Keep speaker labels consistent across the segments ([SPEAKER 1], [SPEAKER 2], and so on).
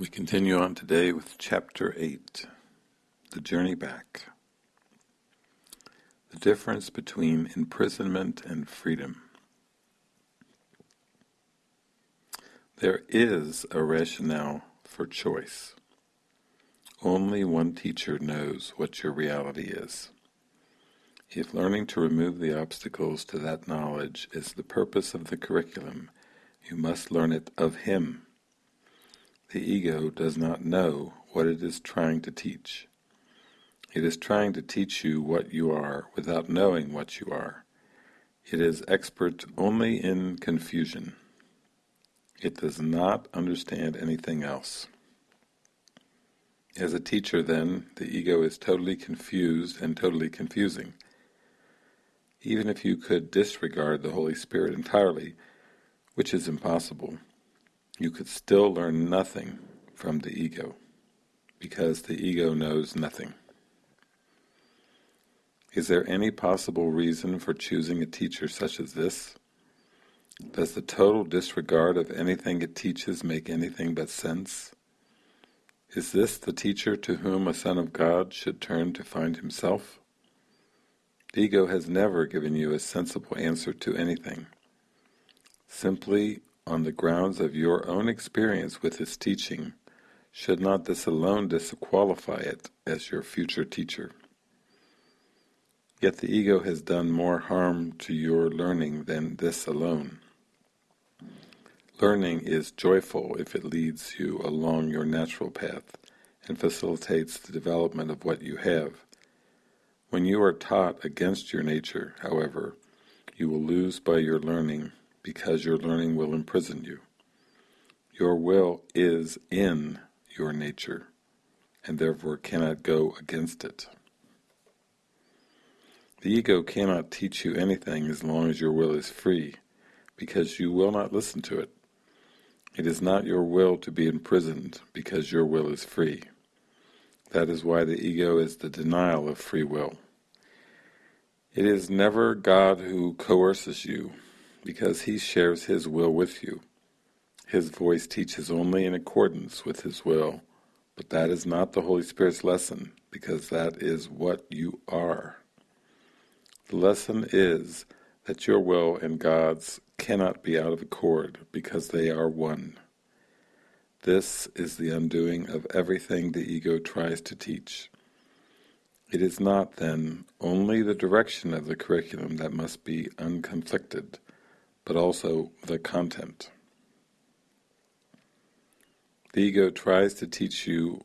[SPEAKER 1] We continue on today with Chapter 8, The Journey Back. The difference between imprisonment and freedom. There is a rationale for choice. Only one teacher knows what your reality is. If learning to remove the obstacles to that knowledge is the purpose of the curriculum, you must learn it of him the ego does not know what it is trying to teach. It is trying to teach you what you are without knowing what you are. It is expert only in confusion. It does not understand anything else. As a teacher then, the ego is totally confused and totally confusing. Even if you could disregard the Holy Spirit entirely, which is impossible, you could still learn nothing from the ego, because the ego knows nothing. Is there any possible reason for choosing a teacher such as this? Does the total disregard of anything it teaches make anything but sense? Is this the teacher to whom a son of God should turn to find himself? The ego has never given you a sensible answer to anything. Simply on the grounds of your own experience with his teaching, should not this alone disqualify it as your future teacher? Yet the ego has done more harm to your learning than this alone. Learning is joyful if it leads you along your natural path and facilitates the development of what you have. When you are taught against your nature, however, you will lose by your learning because your learning will imprison you. Your will is in your nature, and therefore cannot go against it. The ego cannot teach you anything as long as your will is free, because you will not listen to it. It is not your will to be imprisoned, because your will is free. That is why the ego is the denial of free will. It is never God who coerces you, because he shares his will with you. His voice teaches only in accordance with his will, but that is not the Holy Spirit's lesson, because that is what you are. The lesson is that your will and God's cannot be out of accord, because they are one. This is the undoing of everything the ego tries to teach. It is not, then, only the direction of the curriculum that must be unconflicted, but also the content. The ego tries to teach you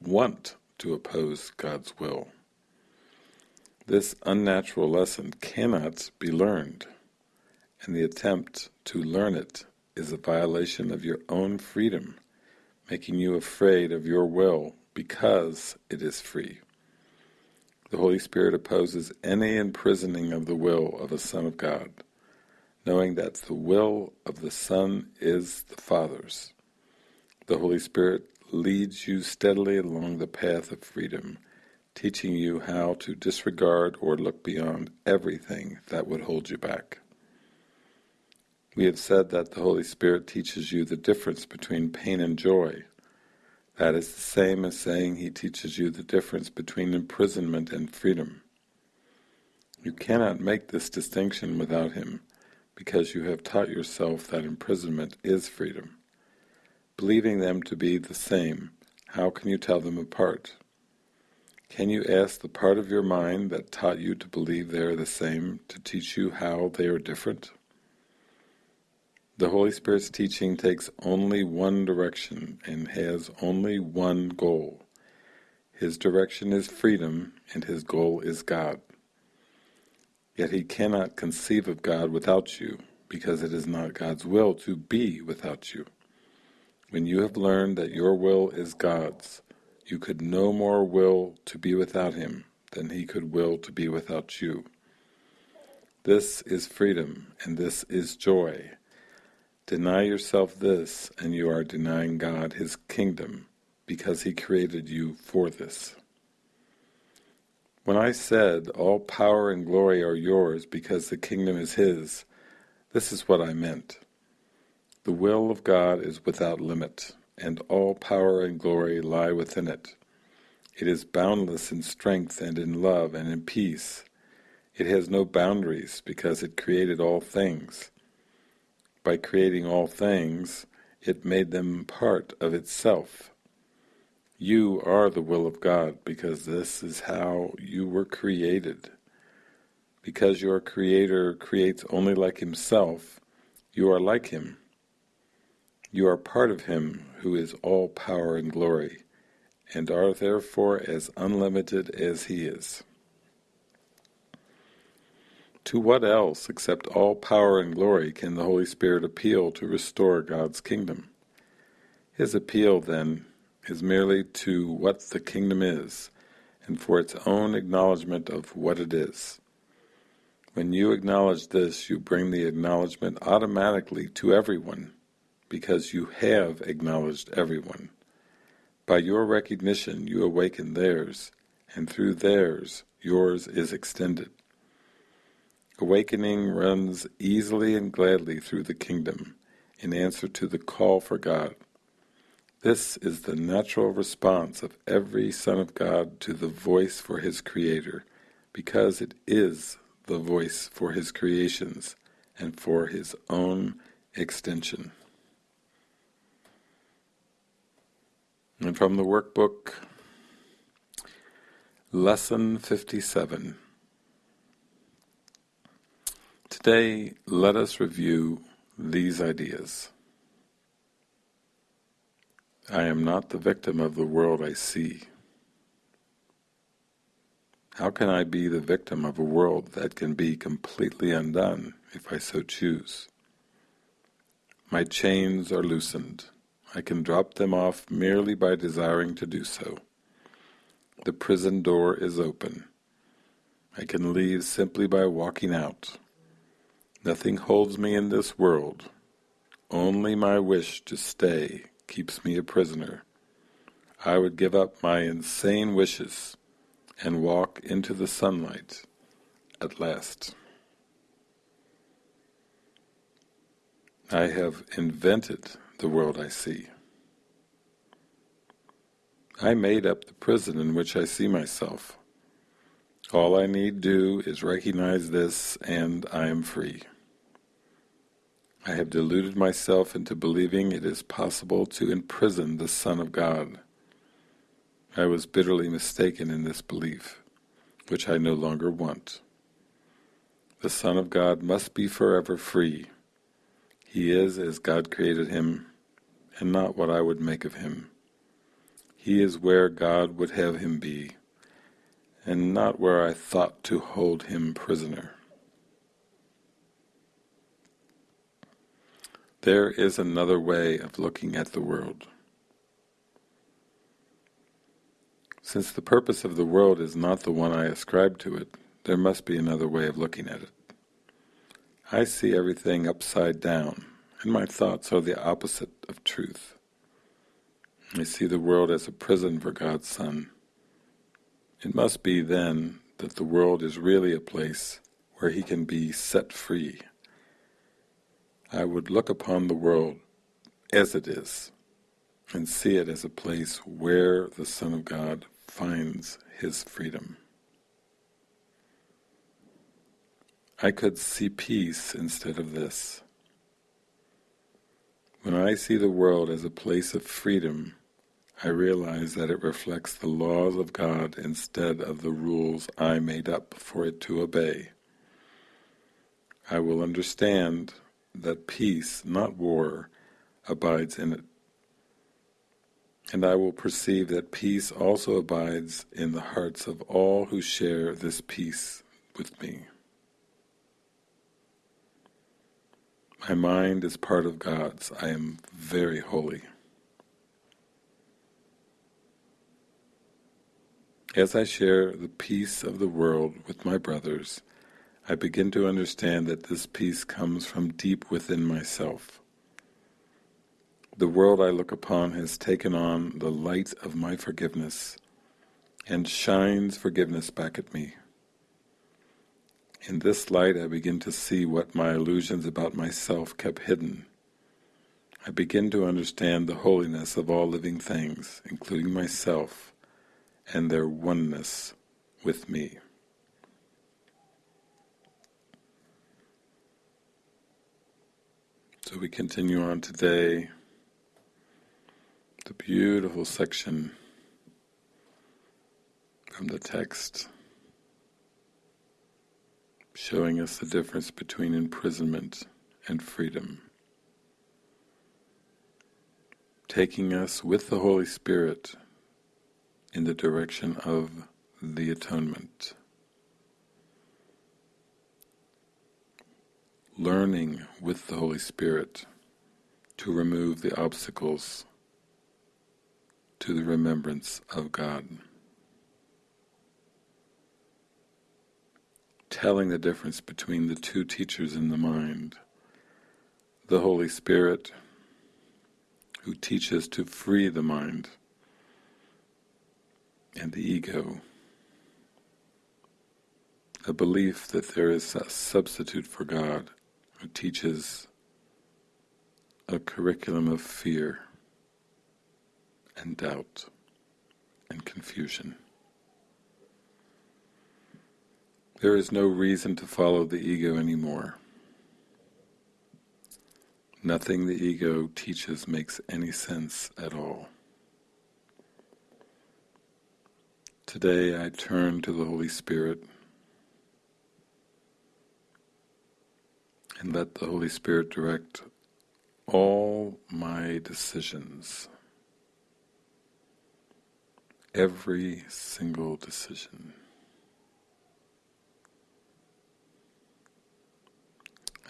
[SPEAKER 1] want to oppose God's will. This unnatural lesson cannot be learned, and the attempt to learn it is a violation of your own freedom, making you afraid of your will because it is free. The Holy Spirit opposes any imprisoning of the will of a Son of God knowing that the will of the Son is the Father's. The Holy Spirit leads you steadily along the path of freedom, teaching you how to disregard or look beyond everything that would hold you back. We have said that the Holy Spirit teaches you the difference between pain and joy. That is the same as saying He teaches you the difference between imprisonment and freedom. You cannot make this distinction without Him, because you have taught yourself that imprisonment is freedom. Believing them to be the same, how can you tell them apart? Can you ask the part of your mind that taught you to believe they are the same to teach you how they are different? The Holy Spirit's teaching takes only one direction and has only one goal. His direction is freedom and his goal is God. Yet he cannot conceive of God without you, because it is not God's will to be without you. When you have learned that your will is God's, you could no more will to be without him than he could will to be without you. This is freedom, and this is joy. Deny yourself this, and you are denying God his kingdom, because he created you for this. When I said, all power and glory are yours because the kingdom is his, this is what I meant. The will of God is without limit, and all power and glory lie within it. It is boundless in strength and in love and in peace. It has no boundaries because it created all things. By creating all things, it made them part of itself. You are the will of God because this is how you were created. Because your Creator creates only like Himself, you are like Him. You are part of Him who is all power and glory, and are therefore as unlimited as He is. To what else except all power and glory can the Holy Spirit appeal to restore God's kingdom? His appeal, then, is merely to what the kingdom is, and for its own acknowledgement of what it is. When you acknowledge this, you bring the acknowledgement automatically to everyone, because you have acknowledged everyone. By your recognition you awaken theirs, and through theirs yours is extended. Awakening runs easily and gladly through the kingdom, in answer to the call for God. This is the natural response of every Son of God to the voice for his Creator, because it is the voice for his creations and for his own extension. And from the workbook, Lesson 57. Today, let us review these ideas. I am not the victim of the world I see. How can I be the victim of a world that can be completely undone if I so choose? My chains are loosened. I can drop them off merely by desiring to do so. The prison door is open. I can leave simply by walking out. Nothing holds me in this world. Only my wish to stay keeps me a prisoner. I would give up my insane wishes and walk into the sunlight at last. I have invented the world I see. I made up the prison in which I see myself. All I need do is recognize this and I am free. I have deluded myself into believing it is possible to imprison the Son of God. I was bitterly mistaken in this belief, which I no longer want. The Son of God must be forever free. He is as God created him, and not what I would make of him. He is where God would have him be, and not where I thought to hold him prisoner. There is another way of looking at the world. Since the purpose of the world is not the one I ascribe to it, there must be another way of looking at it. I see everything upside down, and my thoughts are the opposite of truth. I see the world as a prison for God's Son. It must be, then, that the world is really a place where he can be set free I would look upon the world as it is and see it as a place where the Son of God finds his freedom. I could see peace instead of this. When I see the world as a place of freedom, I realize that it reflects the laws of God instead of the rules I made up for it to obey. I will understand that peace, not war, abides in it. And I will perceive that peace also abides in the hearts of all who share this peace with me. My mind is part of God's. I am very holy. As I share the peace of the world with my brothers, I begin to understand that this peace comes from deep within myself. The world I look upon has taken on the light of my forgiveness and shines forgiveness back at me. In this light I begin to see what my illusions about myself kept hidden. I begin to understand the holiness of all living things, including myself, and their oneness with me. So we continue on today, the beautiful section from the text showing us the difference between imprisonment and freedom. Taking us with the Holy Spirit in the direction of the atonement. Learning with the Holy Spirit to remove the obstacles to the remembrance of God. telling the difference between the two teachers in the mind. The Holy Spirit, who teaches to free the mind, and the ego, a belief that there is a substitute for God, who teaches a curriculum of fear and doubt and confusion. There is no reason to follow the ego anymore. Nothing the ego teaches makes any sense at all. Today I turn to the Holy Spirit and let the Holy Spirit direct all my decisions, every single decision.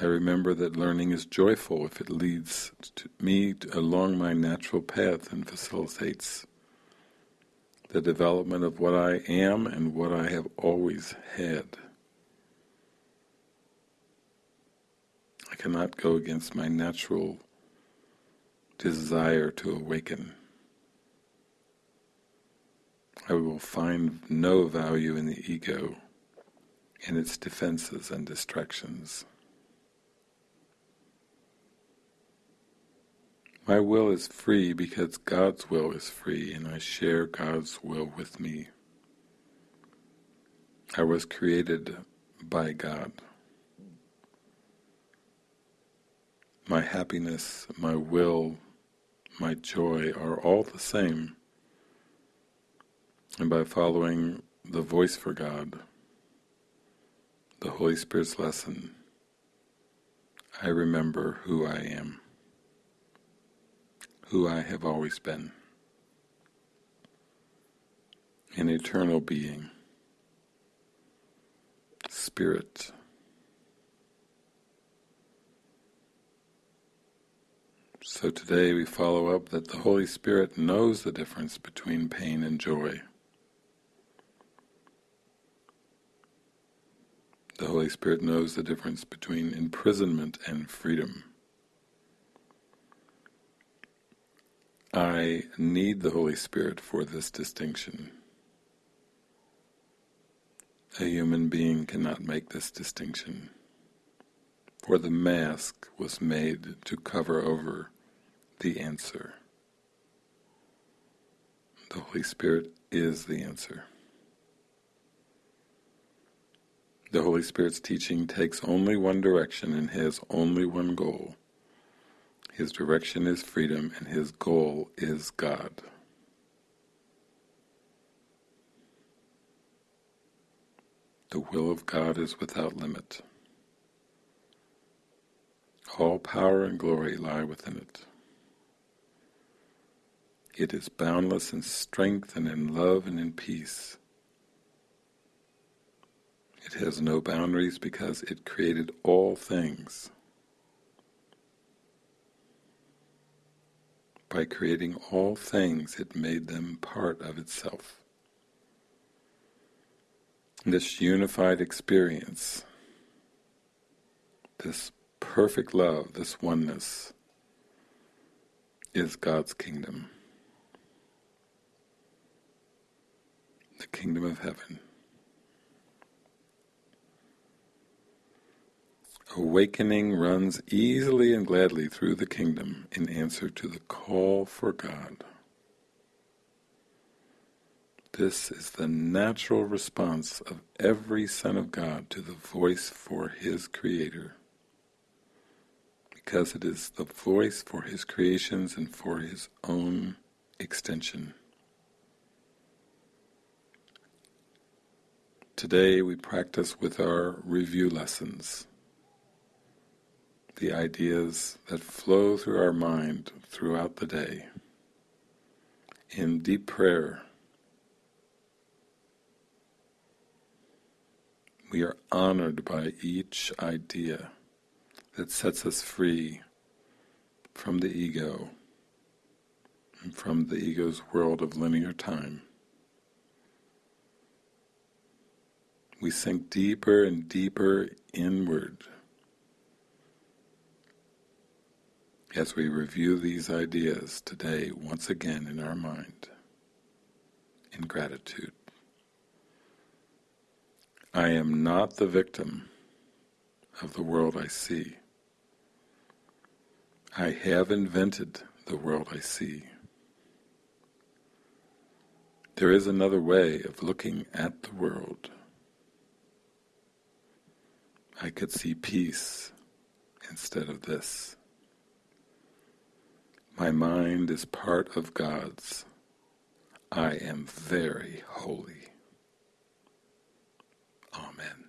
[SPEAKER 1] I remember that learning is joyful if it leads me along my natural path and facilitates the development of what I am and what I have always had. I cannot go against my natural desire to awaken. I will find no value in the ego and its defenses and distractions. My will is free because God's will is free, and I share God's will with me. I was created by God. My happiness, my will, my joy are all the same. And by following the voice for God, the Holy Spirit's lesson, I remember who I am who I have always been, an eternal being, spirit. So today we follow up that the Holy Spirit knows the difference between pain and joy. The Holy Spirit knows the difference between imprisonment and freedom. I need the Holy Spirit for this distinction. A human being cannot make this distinction, for the mask was made to cover over the answer. The Holy Spirit is the answer. The Holy Spirit's teaching takes only one direction and has only one goal, his direction is freedom and his goal is God. The will of God is without limit. All power and glory lie within it. It is boundless in strength and in love and in peace. It has no boundaries because it created all things. By creating all things, it made them part of itself. This unified experience, this perfect love, this oneness, is God's kingdom. The kingdom of heaven. Awakening runs easily and gladly through the kingdom in answer to the call for God. This is the natural response of every Son of God to the voice for his Creator. Because it is the voice for his creations and for his own extension. Today we practice with our review lessons the ideas that flow through our mind throughout the day. In deep prayer, we are honored by each idea that sets us free from the ego and from the ego's world of linear time. We sink deeper and deeper inward as we review these ideas today once again in our mind, in gratitude. I am not the victim of the world I see. I have invented the world I see. There is another way of looking at the world. I could see peace instead of this. My mind is part of God's. I am very holy. Amen.